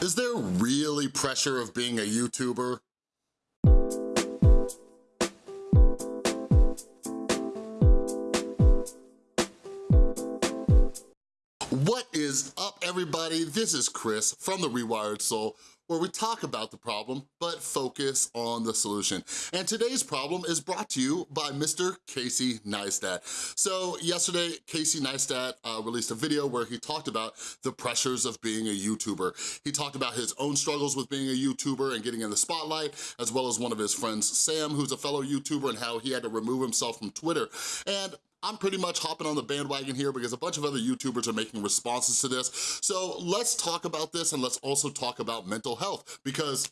Is there really pressure of being a YouTuber? What is up, everybody? This is Chris from The Rewired Soul, where we talk about the problem, but focus on the solution. And today's problem is brought to you by Mr. Casey Neistat. So yesterday, Casey Neistat uh, released a video where he talked about the pressures of being a YouTuber. He talked about his own struggles with being a YouTuber and getting in the spotlight, as well as one of his friends, Sam, who's a fellow YouTuber, and how he had to remove himself from Twitter. And I'm pretty much hopping on the bandwagon here because a bunch of other YouTubers are making responses to this. So let's talk about this and let's also talk about mental health because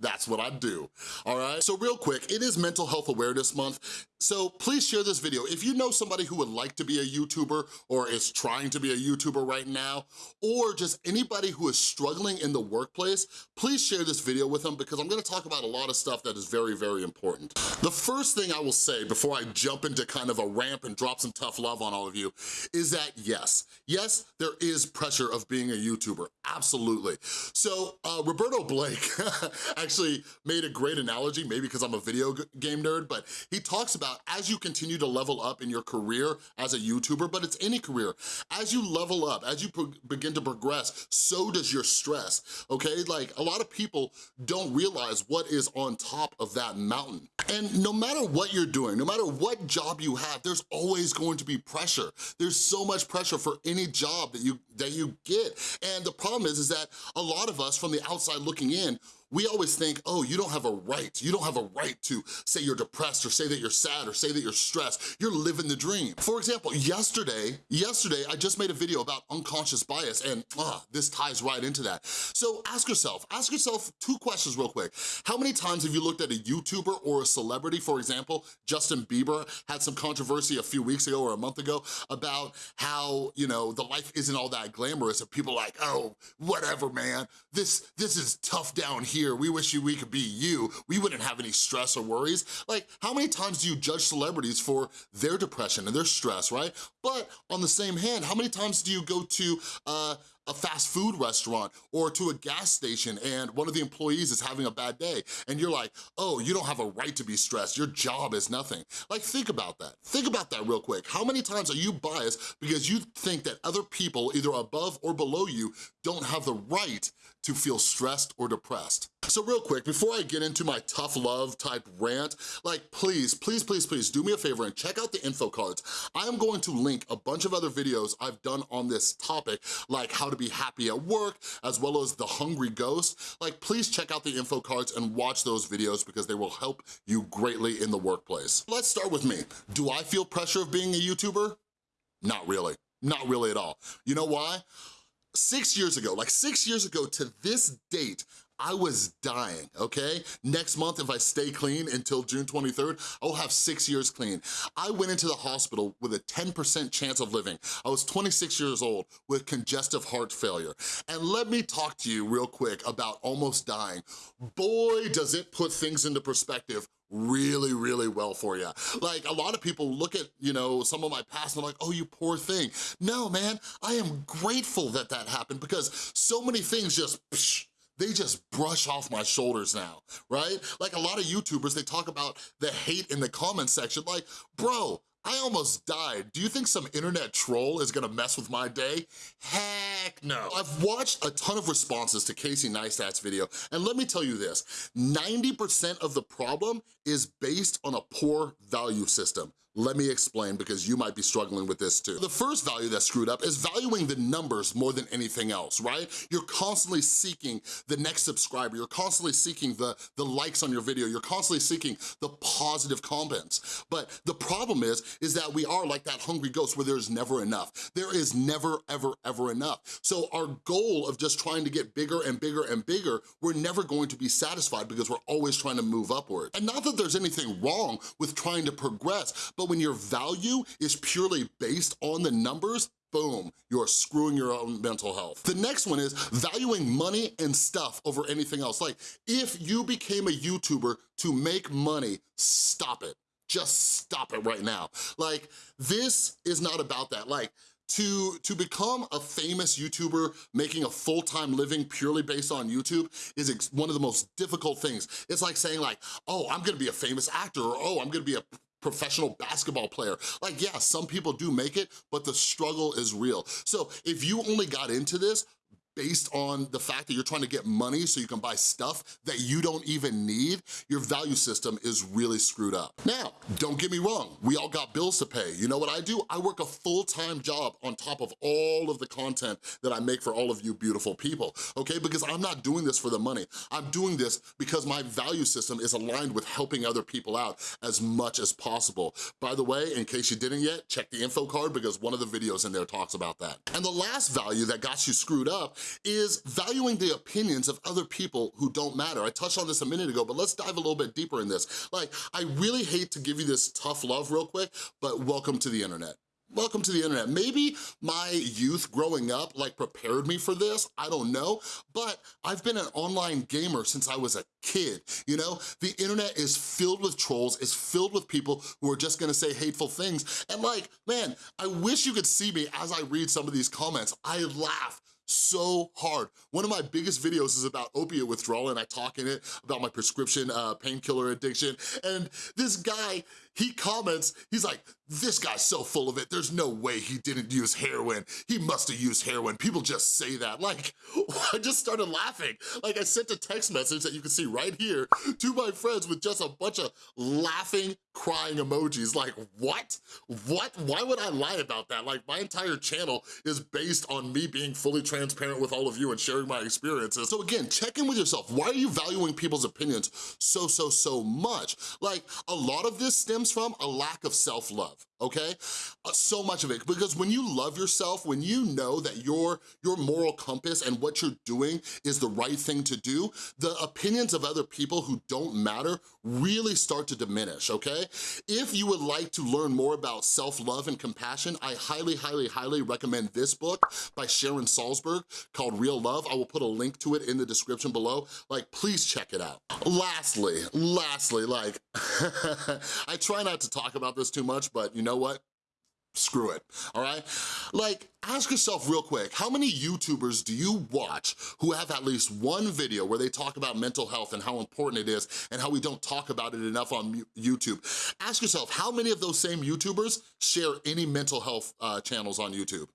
that's what I do, all right? So real quick, it is Mental Health Awareness Month, so please share this video. If you know somebody who would like to be a YouTuber or is trying to be a YouTuber right now, or just anybody who is struggling in the workplace, please share this video with them because I'm gonna talk about a lot of stuff that is very, very important. The first thing I will say before I jump into kind of a ramp and drop some tough love on all of you is that yes, yes, there is pressure of being a YouTuber, absolutely. So uh, Roberto Blake actually made a great analogy, maybe because I'm a video game nerd, but he talks about Uh, as you continue to level up in your career as a YouTuber, but it's any career, as you level up, as you begin to progress, so does your stress, okay? Like a lot of people don't realize what is on top of that mountain. And no matter what you're doing, no matter what job you have, there's always going to be pressure. There's so much pressure for any job that you that you get. And the problem is, is that a lot of us from the outside looking in, we always think, oh, you don't have a right. You don't have a right to say you're depressed or say that you're sad or say that you're stressed. You're living the dream. For example, yesterday, yesterday, I just made a video about unconscious bias and uh, this ties right into that. So ask yourself, ask yourself two questions real quick. How many times have you looked at a YouTuber or a celebrity, for example, Justin Bieber had some controversy a few weeks ago or a month ago about how, you know, the life isn't all that glamorous and people like, oh, whatever, man. This, this is tough down here we wish you we could be you, we wouldn't have any stress or worries. Like, how many times do you judge celebrities for their depression and their stress, right? But on the same hand, how many times do you go to uh, a fast food restaurant or to a gas station and one of the employees is having a bad day and you're like, oh, you don't have a right to be stressed, your job is nothing. Like, think about that. Think about that real quick. How many times are you biased because you think that other people, either above or below you, don't have the right to feel stressed or depressed? So real quick, before I get into my tough love type rant, like please, please, please, please do me a favor and check out the info cards. I am going to link a bunch of other videos I've done on this topic, like how to be happy at work, as well as the hungry ghost. Like please check out the info cards and watch those videos because they will help you greatly in the workplace. Let's start with me. Do I feel pressure of being a YouTuber? Not really, not really at all. You know why? Six years ago, like six years ago to this date, I was dying, okay? Next month, if I stay clean until June 23rd, I'll have six years clean. I went into the hospital with a 10% chance of living. I was 26 years old with congestive heart failure. And let me talk to you real quick about almost dying. Boy, does it put things into perspective really, really well for you. Like a lot of people look at, you know, some of my past and they're like, oh, you poor thing. No, man, I am grateful that that happened because so many things just, psh, they just brush off my shoulders now, right? Like a lot of YouTubers, they talk about the hate in the comment section, like, bro, I almost died. Do you think some internet troll is gonna mess with my day? Heck no. I've watched a ton of responses to Casey Neistat's video, and let me tell you this, 90% of the problem is based on a poor value system. Let me explain because you might be struggling with this too. The first value that's screwed up is valuing the numbers more than anything else, right? You're constantly seeking the next subscriber. You're constantly seeking the, the likes on your video. You're constantly seeking the positive comments. But the problem is, is that we are like that hungry ghost where there's never enough. There is never, ever, ever enough. So our goal of just trying to get bigger and bigger and bigger, we're never going to be satisfied because we're always trying to move upward. And not that there's anything wrong with trying to progress, but when your value is purely based on the numbers, boom, you're screwing your own mental health. The next one is valuing money and stuff over anything else. Like, if you became a YouTuber to make money, stop it. Just stop it right now. Like, this is not about that. Like, to, to become a famous YouTuber making a full-time living purely based on YouTube is one of the most difficult things. It's like saying like, oh, I'm gonna be a famous actor, or oh, I'm gonna be a professional basketball player. Like, yeah, some people do make it, but the struggle is real. So if you only got into this based on the fact that you're trying to get money so you can buy stuff that you don't even need, your value system is really screwed up. Now, don't get me wrong, we all got bills to pay. You know what I do? I work a full-time job on top of all of the content that I make for all of you beautiful people, okay? Because I'm not doing this for the money. I'm doing this because my value system is aligned with helping other people out as much as possible. By the way, in case you didn't yet, check the info card because one of the videos in there talks about that. And the last value that got you screwed up is valuing the opinions of other people who don't matter. I touched on this a minute ago, but let's dive a little bit deeper in this. Like, I really hate to give you this tough love real quick, but welcome to the internet. Welcome to the internet. Maybe my youth growing up like prepared me for this, I don't know, but I've been an online gamer since I was a kid, you know? The internet is filled with trolls, is filled with people who are just gonna say hateful things, and like, man, I wish you could see me as I read some of these comments. I laugh so hard. One of my biggest videos is about opiate withdrawal and I talk in it about my prescription uh, painkiller addiction. And this guy, he comments, he's like, this guy's so full of it, there's no way he didn't use heroin. He must have used heroin. People just say that. Like, I just started laughing. Like, I sent a text message that you can see right here to my friends with just a bunch of laughing, crying emojis. Like, what? What? Why would I lie about that? Like, my entire channel is based on me being fully transparent with all of you and sharing my experiences. So again, check in with yourself. Why are you valuing people's opinions so, so, so much? Like, a lot of this stems from? A lack of self-love. love, okay? Uh, so much of it, because when you love yourself, when you know that your, your moral compass and what you're doing is the right thing to do, the opinions of other people who don't matter really start to diminish, okay? If you would like to learn more about self-love and compassion, I highly, highly, highly recommend this book by Sharon Salzberg called Real Love. I will put a link to it in the description below. Like, please check it out. Lastly, lastly, like, I try not to talk about this too much, but you you know what? Screw it, all right? Like, ask yourself real quick, how many YouTubers do you watch who have at least one video where they talk about mental health and how important it is and how we don't talk about it enough on YouTube? Ask yourself, how many of those same YouTubers share any mental health uh, channels on YouTube?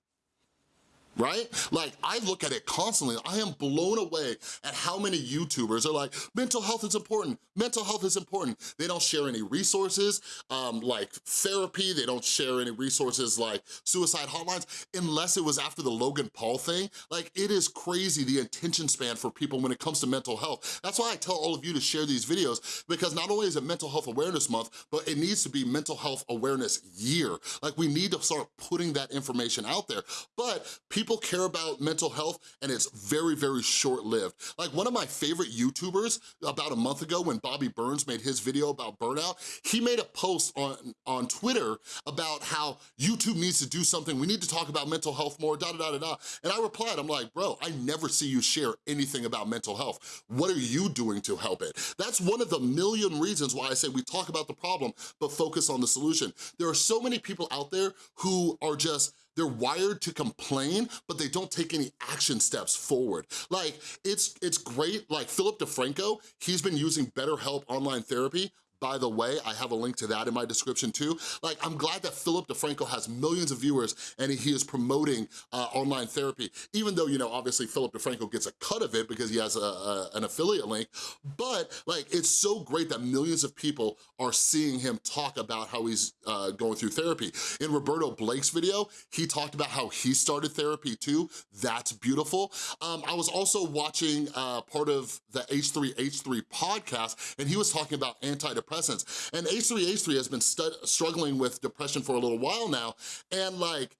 Right? Like, I look at it constantly. I am blown away at how many YouTubers are like, mental health is important, mental health is important. They don't share any resources um, like therapy, they don't share any resources like suicide hotlines, unless it was after the Logan Paul thing. Like, it is crazy the attention span for people when it comes to mental health. That's why I tell all of you to share these videos, because not only is it Mental Health Awareness Month, but it needs to be Mental Health Awareness Year. Like, we need to start putting that information out there. But people people care about mental health and it's very, very short-lived. Like one of my favorite YouTubers about a month ago when Bobby Burns made his video about burnout, he made a post on, on Twitter about how YouTube needs to do something. We need to talk about mental health more, da da da da da. And I replied, I'm like, bro, I never see you share anything about mental health. What are you doing to help it? That's one of the million reasons why I say we talk about the problem, but focus on the solution. There are so many people out there who are just they're wired to complain, but they don't take any action steps forward. Like, it's, it's great, like Philip DeFranco, he's been using BetterHelp online therapy by the way, I have a link to that in my description too. Like, I'm glad that Philip DeFranco has millions of viewers and he is promoting uh, online therapy, even though, you know, obviously Philip DeFranco gets a cut of it because he has a, a, an affiliate link, but like, it's so great that millions of people are seeing him talk about how he's uh, going through therapy. In Roberto Blake's video, he talked about how he started therapy too. That's beautiful. Um, I was also watching uh, part of the H3H3 podcast and he was talking about antidepressants antidepressants. And H3H3 has been struggling with depression for a little while now, and like,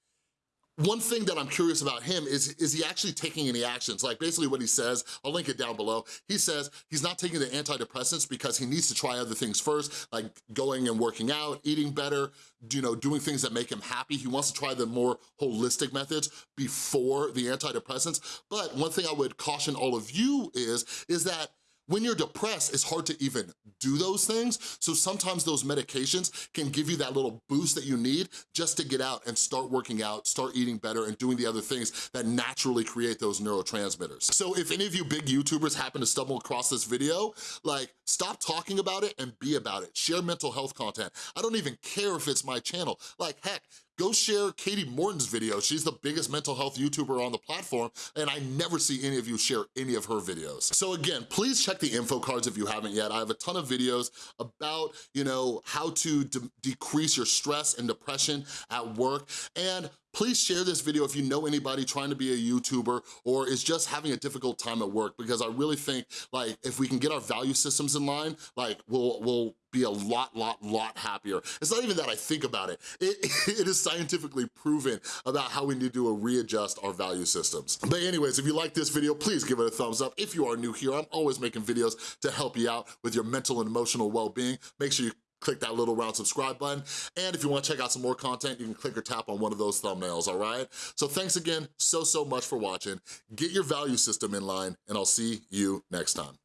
one thing that I'm curious about him is, is he actually taking any actions? Like basically what he says, I'll link it down below. He says he's not taking the antidepressants because he needs to try other things first, like going and working out, eating better, you know, doing things that make him happy. He wants to try the more holistic methods before the antidepressants. But one thing I would caution all of you is, is that when you're depressed, it's hard to even do those things. So sometimes those medications can give you that little boost that you need just to get out and start working out, start eating better, and doing the other things that naturally create those neurotransmitters. So if any of you big YouTubers happen to stumble across this video, like stop talking about it and be about it. Share mental health content. I don't even care if it's my channel. Like heck, go share Katie Morton's video. She's the biggest mental health YouTuber on the platform, and I never see any of you share any of her videos. So again, please check the info cards if you haven't yet. I have a ton of videos about, you know, how to de decrease your stress and depression at work, and please share this video if you know anybody trying to be a YouTuber or is just having a difficult time at work because I really think like if we can get our value systems in line, like we'll, we'll be a lot, lot, lot happier. It's not even that I think about it. It, it is scientifically proven about how we need to readjust our value systems. But anyways, if you like this video, please give it a thumbs up. If you are new here, I'm always making videos to help you out with your mental and emotional well-being. Make sure you click that little round subscribe button. And if you wanna check out some more content, you can click or tap on one of those thumbnails, all right? So thanks again so, so much for watching. Get your value system in line, and I'll see you next time.